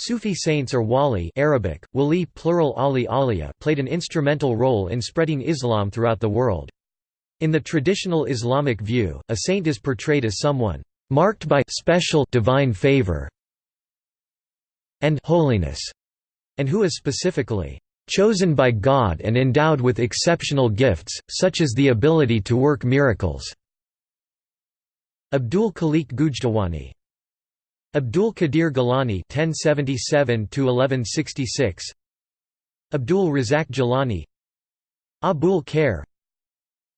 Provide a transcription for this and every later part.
Sufi saints or wali Arabic, wali plural ali aliya played an instrumental role in spreading Islam throughout the world. In the traditional Islamic view, a saint is portrayed as someone marked by special divine favor and holiness, and who is specifically chosen by God and endowed with exceptional gifts, such as the ability to work miracles. Abdul Khaliq Gujdawani Abdul Qadir Gilani (1077–1166), Abdul Razak Jilani, Abul Khair,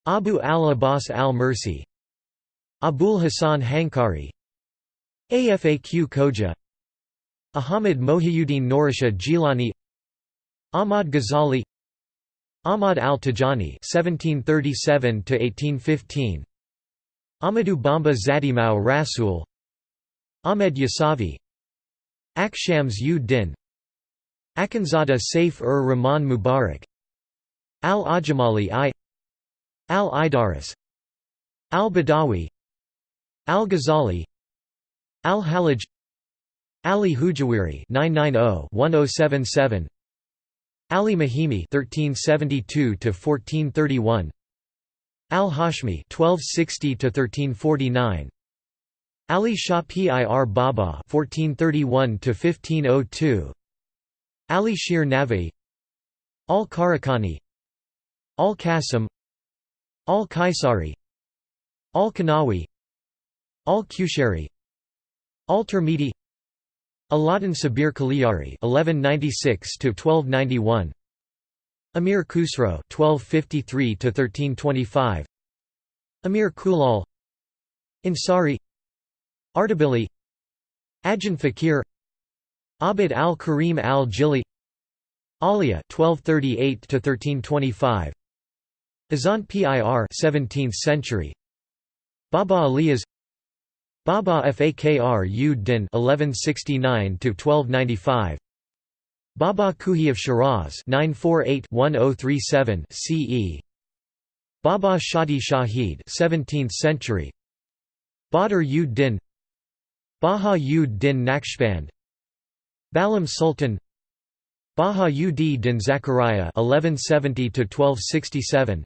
Abu al-Abbas al-Mursi, Abul Hasan Hankari, Afaq Khoja, Ahmad Mohiuddin Norisha Jilani, Ahmad Ghazali, Ahmad al-Tijani (1737–1815), Ahmadu Bamba Zadimau Rasul Ahmed Yasavi Akshams u Din Akhundzada Saif ur Rahman Mubarak Al-Ajamali I Al-Idaris Al-Badawi Al-Ghazali Al-Hallaj Ali Hujawiri 990-1077 Ali Mahimi 1372 to 1431 Al-Hashmi 1260 to 1349 Ali Shah Pir Baba (1431–1502), Ali Shir Navi, Al Karakani, Al Qasim, Al Kaisari, Al Kanawi, Al Qushari, Al Termidi, Aladdin Sabir Kaliyari (1196–1291), Amir Khusro (1253–1325), Amir Kulal, Ansari Ardabili Ajahn Fakir Abd al-Karim al-Jili Alia 1238–1325 Azant Pir 17th century. Baba Aliyas Baba Fakr u Din 1169–1295 Baba Kuhi of Shiraz 948-1037 CE Baba Shadi Shahid 17th century. Badr u Din Baha-ud-Din Naqshband Balam Sultan Baha-ud-Din Zakaria (1170–1267),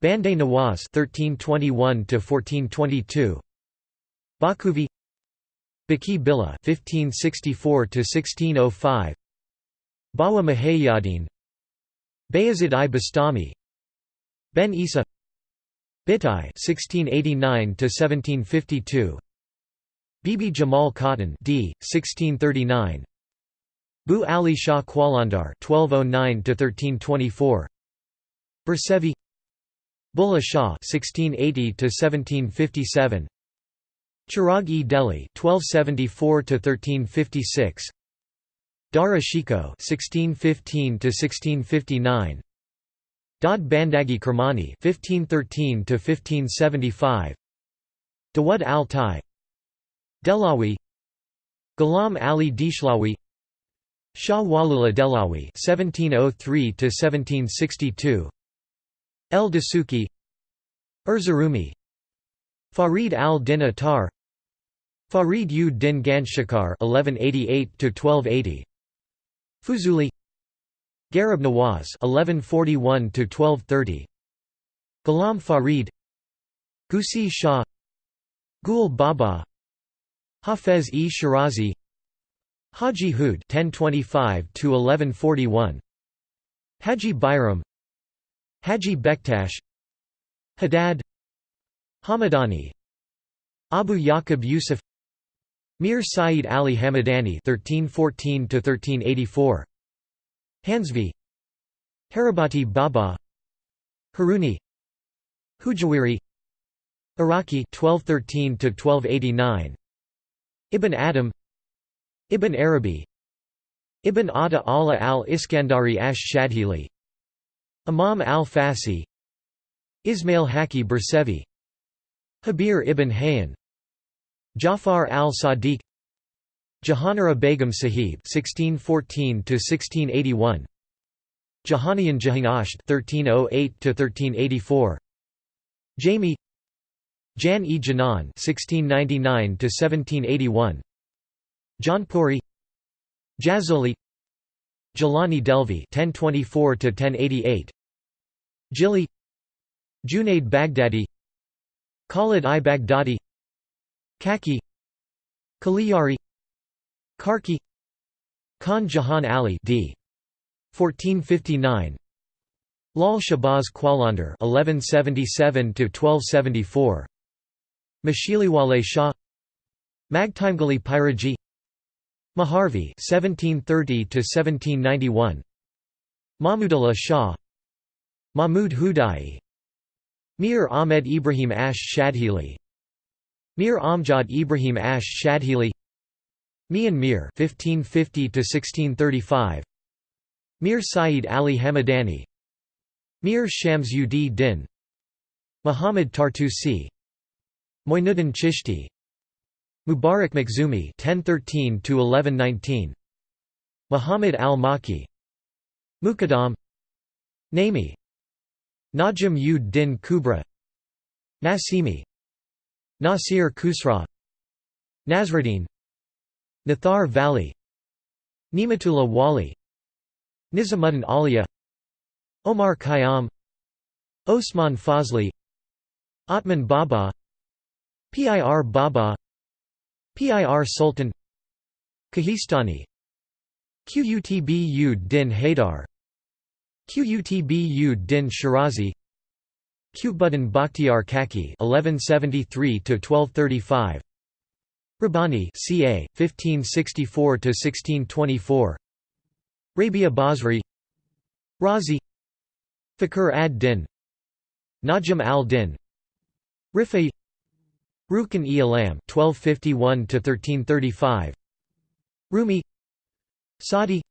Bande Nawaz (1321–1422), Bakuvi, Baki Billah (1564–1605), Bawa Mahayadin, Bayazid i Bastami, Ben Isa, Bhittai (1689–1752). Bibi Jamal Khatun d. 1639 Bu Ali Shah Qalandar 1209–1324 Bersevi Bulleh Shah 1680–1757 Chirag-e Delhi 1274–1356 Dara Shikoh 1615–1659 Dad Bandagi Kermani 1513–1575 Dawud al-Tai Delawi Ghulam Ali Dishlawi Shah Waliullah Delawi (1703–1762), El Dasuki, Erzurumi, Farid al-Din Attar, Farid u Din Ganjshakar (1188–1280), Fuzuli, Garib Nawaz (1141–1230), Ghulam Farid, Gusi Shah, Gul Baba Hafez-e Shirazi Haji Hud 1025–1141 Haji Bayram Haji Bektash Haddad Hamadani Abu Yaqub Yusuf Mir Saeed Ali Hamadani 1314–1384 Hansvi Harabati Baba Haruni Hujawiri Iraqi 1213–1289 Ibn Adam Ibn Arabi Ibn Ata Allah al-Iskandari ash-Shadhili Imam al-Fasi Ismail Haki Bersevi Jabir ibn Hayyan Jafar al-Sadiq Jahanara Begum Sahib (1614–1681), Jahaniyan Jahanasht (1308–1384), Jami Jan-e Janan (1699–1781), Jaunpuri, Jazoli Jilani Delvi 1024 to 1088 Jili Junaid Baghdadi Khalid i Baghdadi Kaki Kaliyari Karki Khan Jahan Ali d. 1459 Lal Shahbaz Qalandar 1177 to 1274 Mashiliwale Shah. Magtimgali Piraji. Maharvi 1730 to 1791 Mahmudullah Shah. Mahmud Hudai. Mir Ahmed Ibrahim Ash Shadhili. Mir Amjad Ibrahim Ash Shadhili. Mian Mir 1550 to 1635 Mir Saeed Ali Hamadani. Mir Shams ud Din Muhammad Tartusi Moinuddin Chishti. Mubarak Makhzumi 1013 to 1119 Muhammad al-Maki. Muqaddam. Naimi Najm ud Din Kubra. Nasimi. Nasir Khusra. Nasruddin. Nathar Vali Nimatullah Wali. Nizamuddin Aulia Omar Khayyam. Osman Fazli. Atman Baba Pir Baba Pir Sultan Kahistani Qutb ud Din Haidar Qutb ud Din Shirazi Qutbuddin Bakhtiar Kaki 1173 to 1235 Rabbani ca 1564 to 1624 Rabia Basri Razi Fakhr ad-Din Najm al-Din Rifai Rukn e. Alam 1251 to 1335 Rumi. Sadi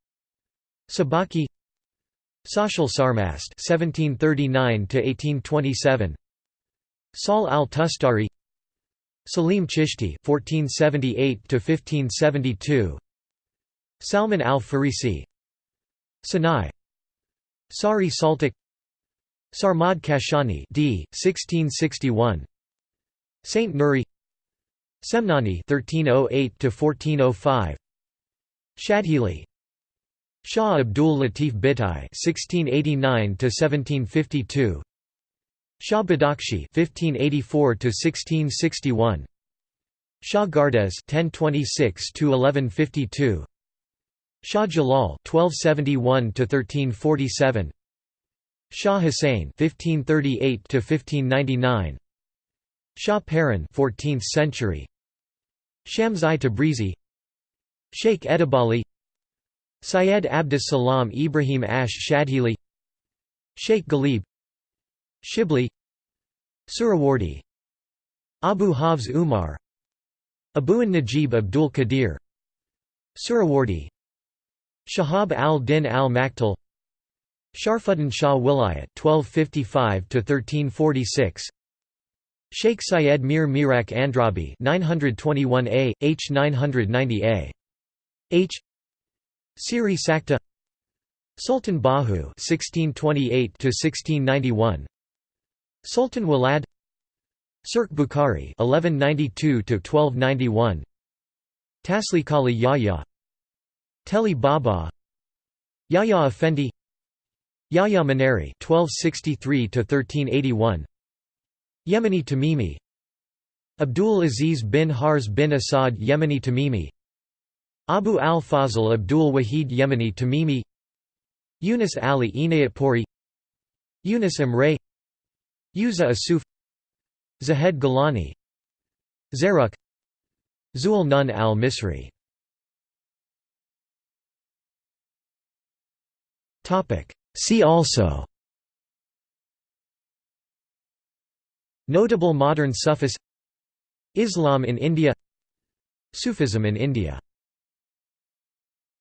Sabaki. Sachal Sarmast 1739 to 1827 Sahl al-Tustari. Salim Chishti 1478 to 1572 Salman al-Farisi. Sinai Sari Saltik. Sarmad Kashani d. 1661 Saint Nuri Semnani 1308 to 1405 Shadhili Shah Abdul Latif Bhittai 1689 to 1752 Shah Badakshi 1584 to 1661 Shah Gardes 1026 to 1152 Shah Jalal 1271 to 1347 Shah Hussain 1538 to 1599 Shah Paran 14th century. Shams-i Tabrizi. Sheikh Edebali. Syed Abdus Salam Ibrahim Ash Shadhili. Sheikh Ghalib. Shibli. Suhrawardi Abu Hafs Umar. Abu'an Najib Abdul Qadir. Suhrawardi Shahab al-Din al-Maktal Sharfuddin Shah Wilayat 1255 to 1346 Sheikh Syed Mir Mirak Andrabi 921a H 990a H. Siri Sakta. Sultan Bahu 1628 to 1691 Sultan Walad. Sirk Bukhari 1192 to 1291 Tasli Kali Yahya. Teli Baba. Yahya Effendi. Yahya Maneri 1263 to 1381 Yemeni Tamimi. Abdul Aziz bin Harz bin Asad Yemeni Tamimi. Abu al-Fazl Abdul Wahid Yemeni Tamimi. Yunus Ali Inayatpuri. Yunus Emre. Yuza Asuf. Zahed Gilani Zaruk. Zul Nun al-Misri. See also Notable modern Sufis Islam in India Sufism in India